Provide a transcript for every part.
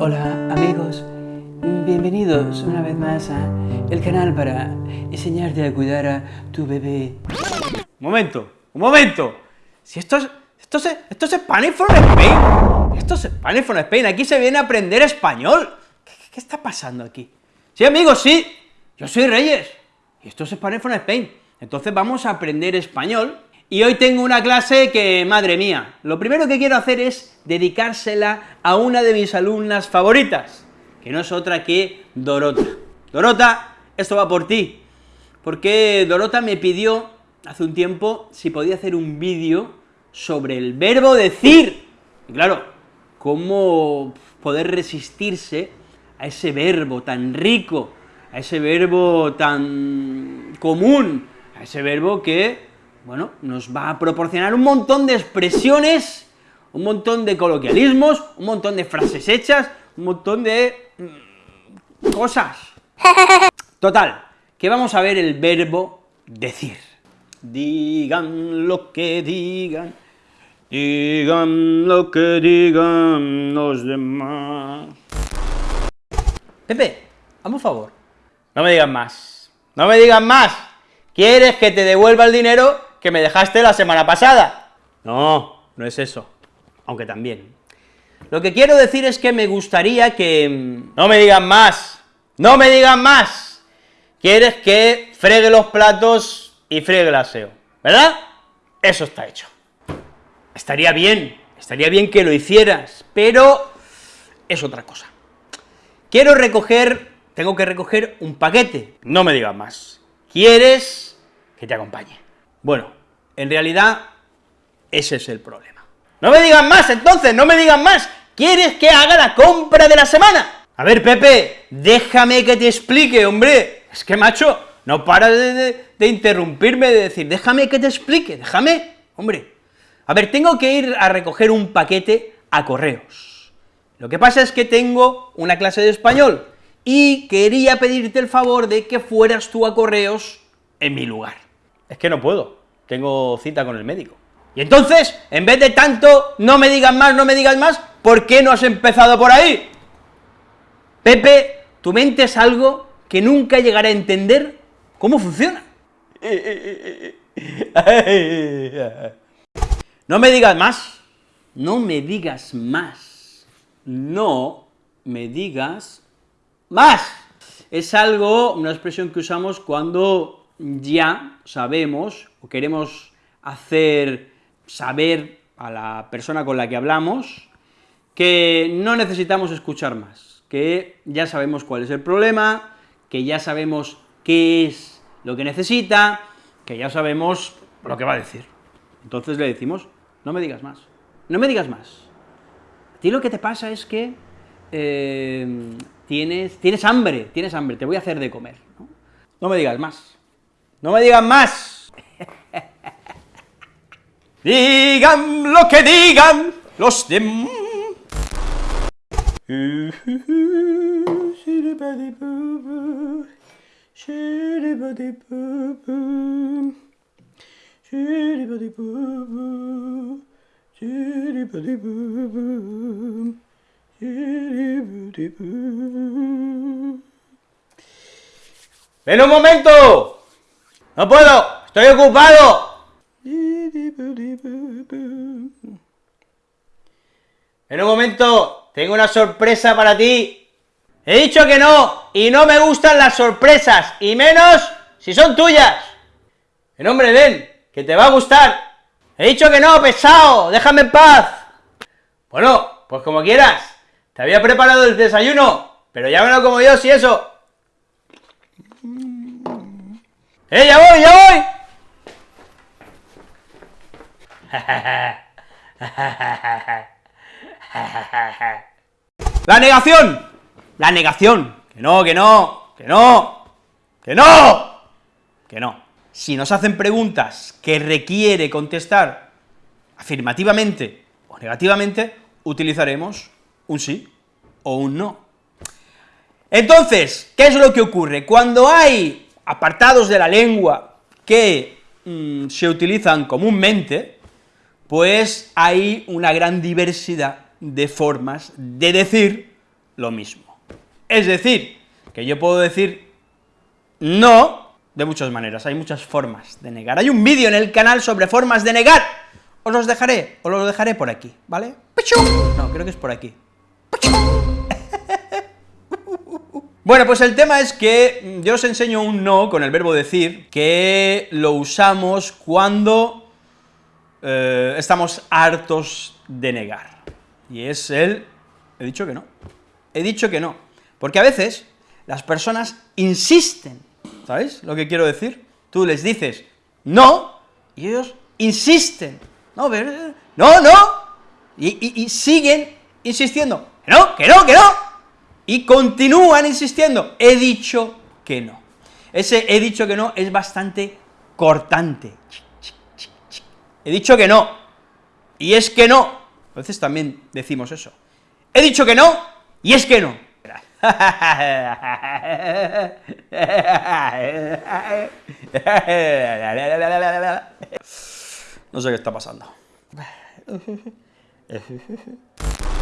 Hola amigos, bienvenidos una vez más a el canal para enseñarte a cuidar a tu bebé. Un momento, un momento. Si esto es, esto es, esto es Spanish for Spain. Esto es Spanish for Spain. Aquí se viene a aprender español. ¿Qué, está pasando aquí? Sí, amigos, sí. Yo soy Reyes. Y esto es Spanish for Spain. Entonces vamos a aprender español. Y hoy tengo una clase que, madre mía, lo primero que quiero hacer es dedicársela a una de mis alumnas favoritas, que no es otra que Dorota. Dorota, esto va por ti, porque Dorota me pidió hace un tiempo si podía hacer un vídeo sobre el verbo decir. Y claro, cómo poder resistirse a ese verbo tan rico, a ese verbo tan común, a ese verbo que, bueno, nos va a proporcionar un montón de expresiones, un montón de coloquialismos, un montón de frases hechas, un montón de mm, cosas. Total, que vamos a ver el verbo decir. Digan lo que digan, digan lo que digan los demás. Pepe, hazme un favor. No me digas más. No me digas más. ¿Quieres que te devuelva el dinero que me dejaste la semana pasada? No, no es eso. Aunque también. Lo que quiero decir es que me gustaría que... mm, No me digas más. No me digas más. Quieres que fregue los platos y friegue el aseo, ¿verdad? Eso está hecho. Estaría bien, estaría bien que lo hicieras, pero es otra cosa. Quiero recoger, tengo que recoger un paquete, no me digas más. ¿Quieres que te acompañe? Bueno, en realidad, ese es el problema. No me digas más, entonces, no me digas más. ¿Quieres que haga la compra de la semana? A ver, Pepe, déjame que te explique, hombre. Es que, macho, no para de interrumpirme, de decir, déjame que te explique, déjame, hombre. A ver, tengo que ir a recoger un paquete a correos. Lo que pasa es que tengo una clase de español y quería pedirte el favor de que fueras tú a correos en mi lugar. Es que no puedo, tengo cita con el médico. Y entonces, en vez de tanto, no me digas más, no me digas más, ¿por qué no has empezado por ahí? Pepe, tu mente es algo que nunca llegará a entender cómo funciona. No me digas más, no me digas más, no me digas más. Es algo, una expresión que usamos cuando ya sabemos o queremos hacer saber a la persona con la que hablamos que no necesitamos escuchar más, que ya sabemos cuál es el problema, que ya sabemos qué es lo que necesita, que ya sabemos lo que va a decir. Entonces le decimos, no me digas más, no me digas más. A ti lo que te pasa es que eh, tienes, tienes hambre, tienes hambre, te voy a hacer de comer. ¿no? No me digas más, no me digas más. digan lo que digan los demás. ¡Ven un momento! ¡No puedo! ¡Estoy ocupado! En un momento, tengo una sorpresa para ti. He dicho que no, y no me gustan las sorpresas, y menos si son tuyas. En hombre, ven, que te va a gustar. He dicho que no, pesado, déjame en paz. Bueno, pues como quieras. Te había preparado el desayuno, pero ya me lo como yo, si eso. ¡Eh, ya voy, ya voy! La negación, la negación, que no, que no, que no, que no, que no. Si nos hacen preguntas que requiere contestar afirmativamente o negativamente, utilizaremos un sí o un no. Entonces, ¿qué es lo que ocurre? Cuando hay apartados de la lengua que mm, se utilizan comúnmente, pues hay una gran diversidad de formas de decir lo mismo. Es decir, que yo puedo decir no de muchas maneras, hay muchas formas de negar. Hay un vídeo en el canal sobre formas de negar, os los dejaré, os los dejaré por aquí, ¿vale? No, creo que es por aquí. Bueno, pues el tema es que yo os enseño un no con el verbo decir, que lo usamos cuando eh, estamos hartos de negar, y es el, he dicho que no, he dicho que no, porque a veces las personas insisten, ¿sabéis lo que quiero decir? Tú les dices no, y ellos insisten, no, no, no, y, y siguen insistiendo, que no, que no, que no, y continúan insistiendo, he dicho que no. Ese he dicho que no es bastante cortante. He dicho que no, y es que no. A veces también decimos eso. He dicho que no, y es que no. No sé qué está pasando.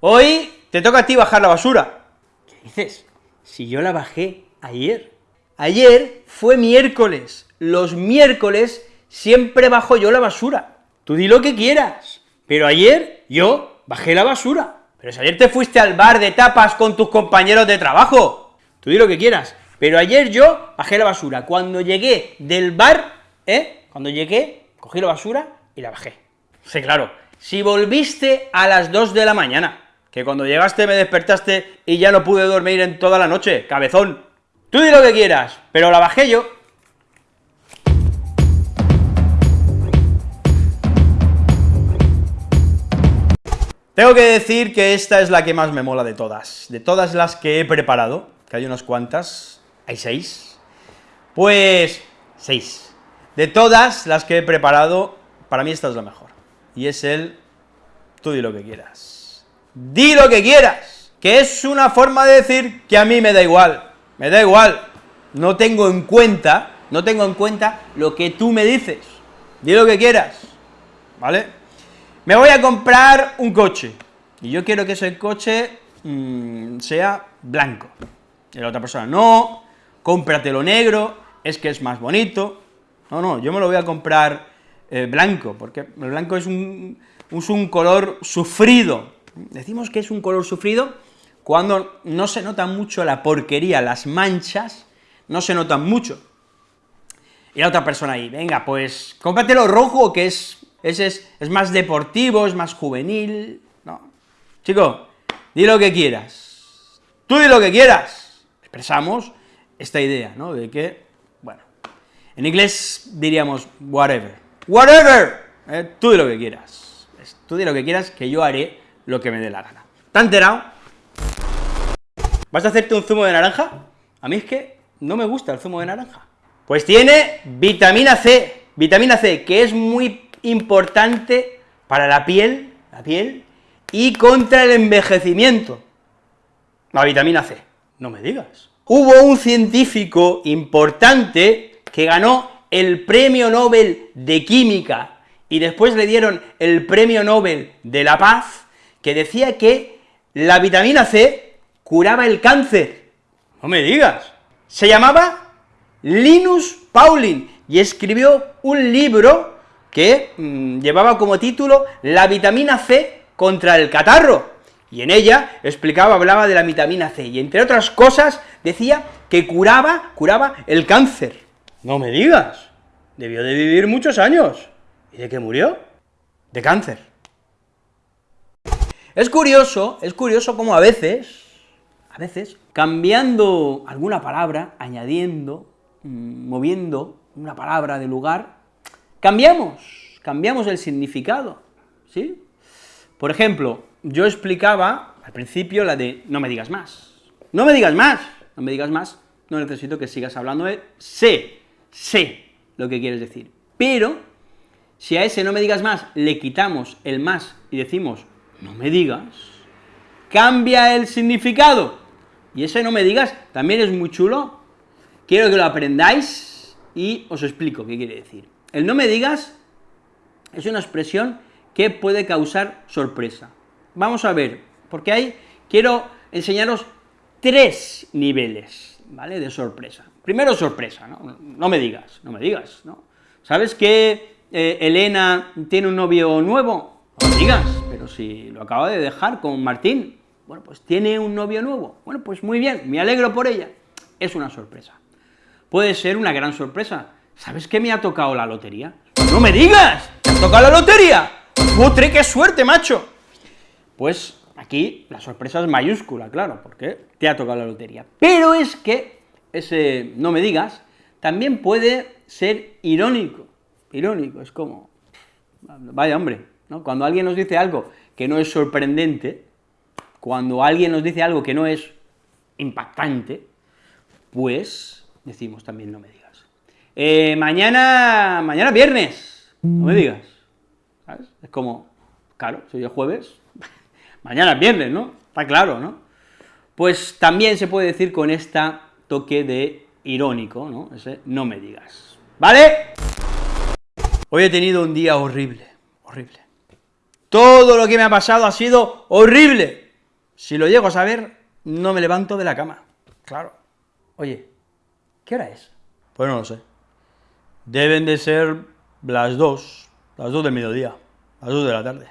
Hoy te toca a ti bajar la basura. ¿Qué dices? Si yo la bajé ayer. Ayer fue miércoles. Los miércoles siempre bajo yo la basura. Tú di lo que quieras. Pero ayer yo bajé la basura. Pero si ayer te fuiste al bar de tapas con tus compañeros de trabajo. Tú di lo que quieras. Pero ayer yo bajé la basura. Cuando llegué del bar, ¿eh? Cuando llegué, cogí la basura y la bajé. Sí, claro. Si volviste a las 2 de la mañana, que cuando llegaste me despertaste y ya no pude dormir en toda la noche, cabezón. Tú di lo que quieras, pero la bajé yo. Tengo que decir que esta es la que más me mola de todas, de todas las que he preparado, que hay unas cuantas, hay seis, pues seis. De todas las que he preparado, para mí esta es la mejor, y es el tú di lo que quieras di lo que quieras, que es una forma de decir que a mí me da igual, me da igual, no tengo en cuenta, no tengo en cuenta lo que tú me dices, di lo que quieras, ¿vale? Me voy a comprar un coche, y yo quiero que ese coche mm, sea blanco, y la otra persona, no, cómpratelo negro, es que es más bonito, no, no, yo me lo voy a comprar eh, blanco, porque el blanco es un, es un color sufrido, Decimos que es un color sufrido cuando no se nota mucho la porquería, las manchas, no se notan mucho. Y la otra persona ahí, venga, pues cómpratelo rojo, que es, ese es, es más deportivo, es más juvenil, no. Chico, di lo que quieras, tú di lo que quieras. Expresamos esta idea, ¿no?, de que, bueno, en inglés diríamos whatever, whatever, eh, tú di lo que quieras, tú di lo que quieras, que yo haré lo que me dé la gana. ¿Te has enterado? ¿Vas a hacerte un zumo de naranja? A mí es que no me gusta el zumo de naranja. Pues tiene vitamina C, vitamina C, que es muy importante para la piel, la piel, y contra el envejecimiento. La vitamina C, no me digas. Hubo un científico importante que ganó el premio Nobel de Química, y después le dieron el premio Nobel de la Paz, que decía que la vitamina C curaba el cáncer. No me digas. Se llamaba Linus Pauling, y escribió un libro que mm, llevaba como título La vitamina C contra el catarro, y en ella explicaba, hablaba de la vitamina C, y entre otras cosas decía que curaba, curaba el cáncer. No me digas, debió de vivir muchos años. ¿Y de qué murió? De cáncer. Es curioso, es curioso cómo a veces, a veces, cambiando alguna palabra, añadiendo, mm, moviendo una palabra de lugar, cambiamos, cambiamos el significado, ¿sí? Por ejemplo, yo explicaba al principio la de no me digas más, no me digas más, no me digas más, no necesito que sigas hablando de sé, sé lo que quieres decir, pero si a ese no me digas más le quitamos el más y decimos no me digas, cambia el significado. Y ese no me digas también es muy chulo. Quiero que lo aprendáis, y os explico qué quiere decir. El no me digas es una expresión que puede causar sorpresa. Vamos a ver, porque ahí quiero enseñaros tres niveles, ¿vale?, de sorpresa. Primero sorpresa, ¿no? No me digas, no me digas, ¿no? ¿Sabes que eh, Elena tiene un novio nuevo? No me digas, pero si lo acaba de dejar con Martín. Bueno, pues tiene un novio nuevo. Bueno, pues muy bien, me alegro por ella. Es una sorpresa. Puede ser una gran sorpresa. ¿Sabes que me ha tocado la lotería? ¡No me digas! ¡Me ha tocado la lotería! ¡Putre, qué suerte, macho! Pues aquí la sorpresa es mayúscula, claro, porque te ha tocado la lotería. Pero es que ese no me digas también puede ser irónico, irónico, es como, vaya hombre, ¿no? Cuando alguien nos dice algo que no es sorprendente, cuando alguien nos dice algo que no es impactante, pues decimos también no me digas. Eh, mañana, mañana viernes, no me digas, ¿sabes? Es como, claro, soy el jueves, mañana es viernes, ¿no? Está claro, ¿no? Pues también se puede decir con esta toque de irónico, ¿no? Ese no me digas, ¿vale? Hoy he tenido un día horrible, horrible. Todo lo que me ha pasado ha sido horrible. Si lo llego a saber, no me levanto de la cama. Claro. Oye, ¿qué hora es? Pues no lo sé. Deben de ser las dos, las dos del mediodía, las dos de la tarde.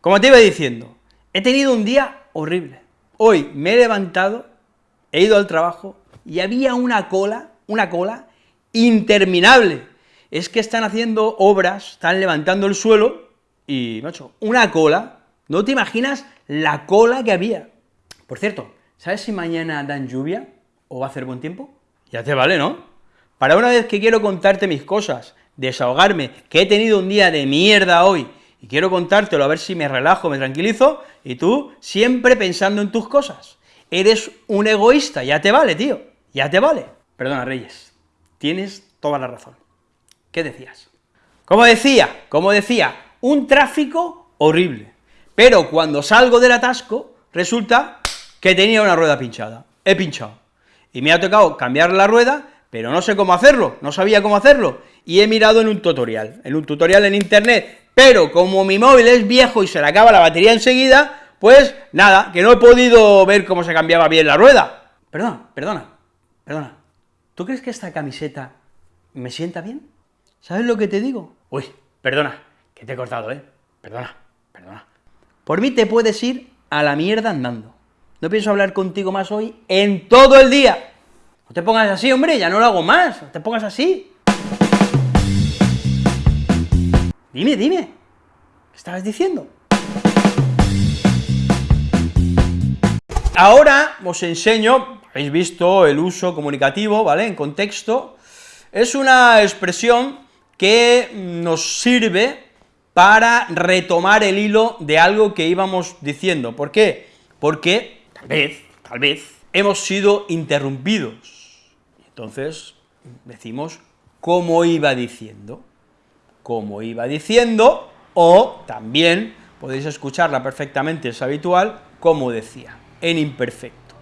Como te iba diciendo, he tenido un día horrible. Hoy me he levantado, he ido al trabajo, y había una cola, una cola interminable. Es que están haciendo obras, están levantando el suelo, y, macho, una cola, no te imaginas la cola que había. Por cierto, ¿sabes si mañana dan lluvia o va a hacer buen tiempo? Ya te vale, ¿no? Para una vez que quiero contarte mis cosas, desahogarme, que he tenido un día de mierda hoy, y quiero contártelo a ver si me relajo, me tranquilizo, y tú siempre pensando en tus cosas. Eres un egoísta, ya te vale, tío. Ya te vale. Perdona, Reyes, tienes toda la razón. ¿Qué decías? Como decía, como decía, un tráfico horrible, pero cuando salgo del atasco, resulta que tenía una rueda pinchada, he pinchado, y me ha tocado cambiar la rueda, pero no sé cómo hacerlo, no sabía cómo hacerlo, y he mirado en un tutorial, en un tutorial en internet, pero como mi móvil es viejo y se le acaba la batería enseguida, pues nada, que no he podido ver cómo se cambiaba bien la rueda. Perdona, perdona, Perdona, ¿tú crees que esta camiseta me sienta bien? ¿Sabes lo que te digo? Uy, perdona, que te he cortado, ¿eh? Perdona, perdona. Por mí te puedes ir a la mierda andando. No pienso hablar contigo más hoy en todo el día. No te pongas así, hombre, ya no lo hago más, no te pongas así. Dime, dime, ¿qué estabas diciendo? Ahora os enseño habéis visto el uso comunicativo, ¿vale?, en contexto, es una expresión que nos sirve para retomar el hilo de algo que íbamos diciendo. ¿Por qué? Porque, tal vez, tal vez, hemos sido interrumpidos. Entonces, decimos, como iba diciendo, como iba diciendo, o también podéis escucharla perfectamente, es habitual, como decía, en imperfecto.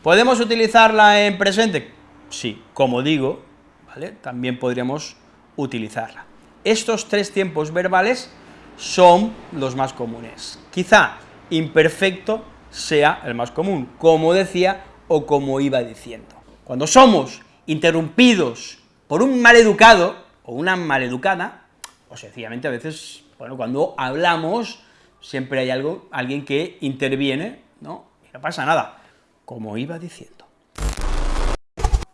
¿Podemos utilizarla en presente? Sí, como digo, ¿vale? También podríamos utilizarla. Estos tres tiempos verbales son los más comunes. Quizá imperfecto sea el más común, como decía o como iba diciendo. Cuando somos interrumpidos por un maleducado o una maleducada, o sencillamente a veces, bueno, cuando hablamos, siempre hay algo, alguien que interviene, ¿no? Y no pasa nada como iba diciendo.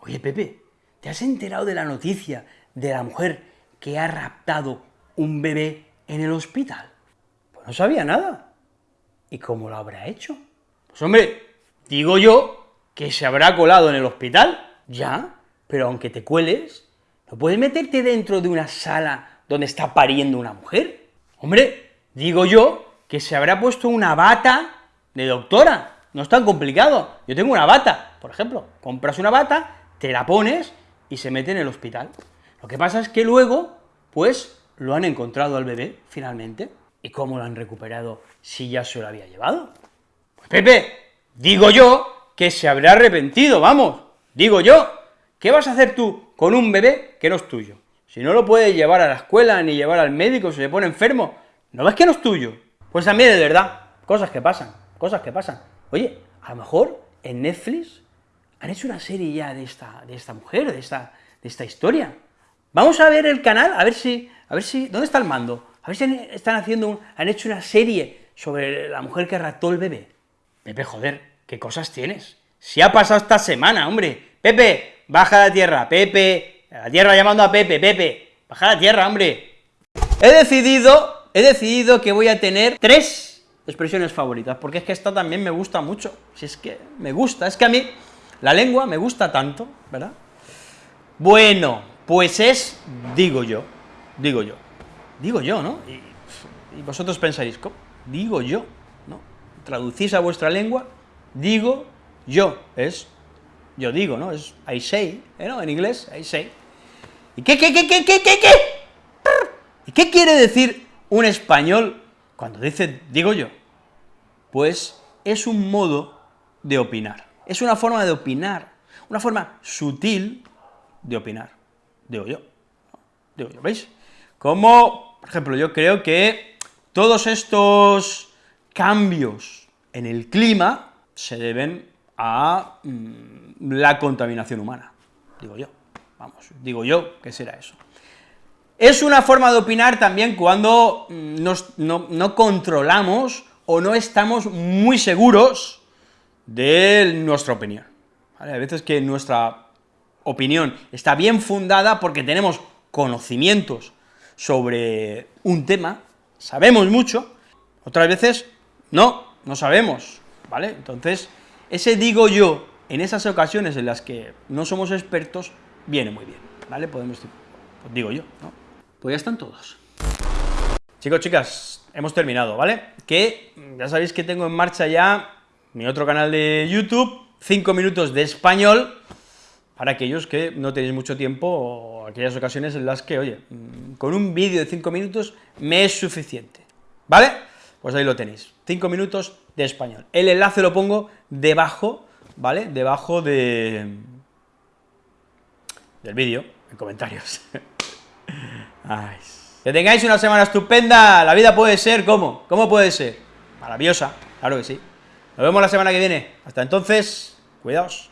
Oye, Pepe, ¿te has enterado de la noticia de la mujer que ha raptado un bebé en el hospital? Pues no sabía nada. ¿Y cómo lo habrá hecho? Pues hombre, digo yo que se habrá colado en el hospital, ya, pero aunque te cueles, ¿no puedes meterte dentro de una sala donde está pariendo una mujer? Hombre, digo yo que se habrá puesto una bata de doctora, no es tan complicado. Yo tengo una bata, por ejemplo, compras una bata, te la pones y se mete en el hospital. Lo que pasa es que luego, pues, lo han encontrado al bebé, finalmente. ¿Y cómo lo han recuperado si ya se lo había llevado? Pues Pepe, digo yo que se habrá arrepentido, vamos, digo yo. ¿Qué vas a hacer tú con un bebé que no es tuyo? Si no lo puedes llevar a la escuela, ni llevar al médico, se pone enfermo, ¿no ves que no es tuyo? Pues también es verdad, cosas que pasan, cosas que pasan. Oye, a lo mejor en Netflix han hecho una serie ya de esta, de esta mujer, de esta, de esta historia. Vamos a ver el canal, a ver si, a ver si, ¿dónde está el mando? A ver si están haciendo, han hecho una serie sobre la mujer que raptó el bebé. Pepe, joder, ¿qué cosas tienes? Si ha pasado esta semana, hombre. Pepe, baja a la tierra, Pepe, la tierra llamando a Pepe, Pepe, baja la tierra, hombre. He decidido, he decidido que voy a tener tres expresiones favoritas, porque es que esta también me gusta mucho, si es que me gusta, es que a mí la lengua me gusta tanto, ¿verdad? Bueno, pues es, digo yo, digo yo, digo yo, ¿no? Y, vosotros pensaréis, ¿cómo? Digo yo, ¿no? Traducís a vuestra lengua, digo yo, es, yo digo, ¿no? Es I say, ¿eh, ¿no? En inglés, I say. ¿Y qué, qué, qué, qué, qué, qué, qué? ¿Y qué quiere decir un español cuando dice, digo yo? Pues es un modo de opinar, es una forma de opinar, una forma sutil de opinar, digo yo, digo yo, ¿veis? Como, por ejemplo, yo creo que todos estos cambios en el clima se deben a mm, la contaminación humana, digo yo. Vamos, digo yo que será eso. Es una forma de opinar también cuando mm, no, controlamos o no estamos muy seguros de nuestra opinión. Hay veces que nuestra opinión está bien fundada porque tenemos conocimientos sobre un tema, sabemos mucho, otras veces no, no sabemos, ¿vale? Entonces, ese digo yo, en esas ocasiones en las que no somos expertos, viene muy bien, ¿vale? Podemos, pues digo yo, ¿no? Pues ya están todos. Chicos, chicas, hemos terminado, ¿vale? Que ya sabéis que tengo en marcha ya mi otro canal de YouTube, 5 minutos de español, para aquellos que no tenéis mucho tiempo o aquellas ocasiones en las que, oye, mm, con un vídeo de 5 minutos me es suficiente, ¿vale? Pues ahí lo tenéis, 5 minutos de español. El enlace lo pongo debajo, ¿vale? Debajo de, del vídeo, en comentarios. Que tengáis una semana estupenda, la vida puede ser, ¿cómo? ¿Cómo puede ser? Maravillosa, claro que sí. Nos vemos la semana que viene. Hasta entonces, cuidaos.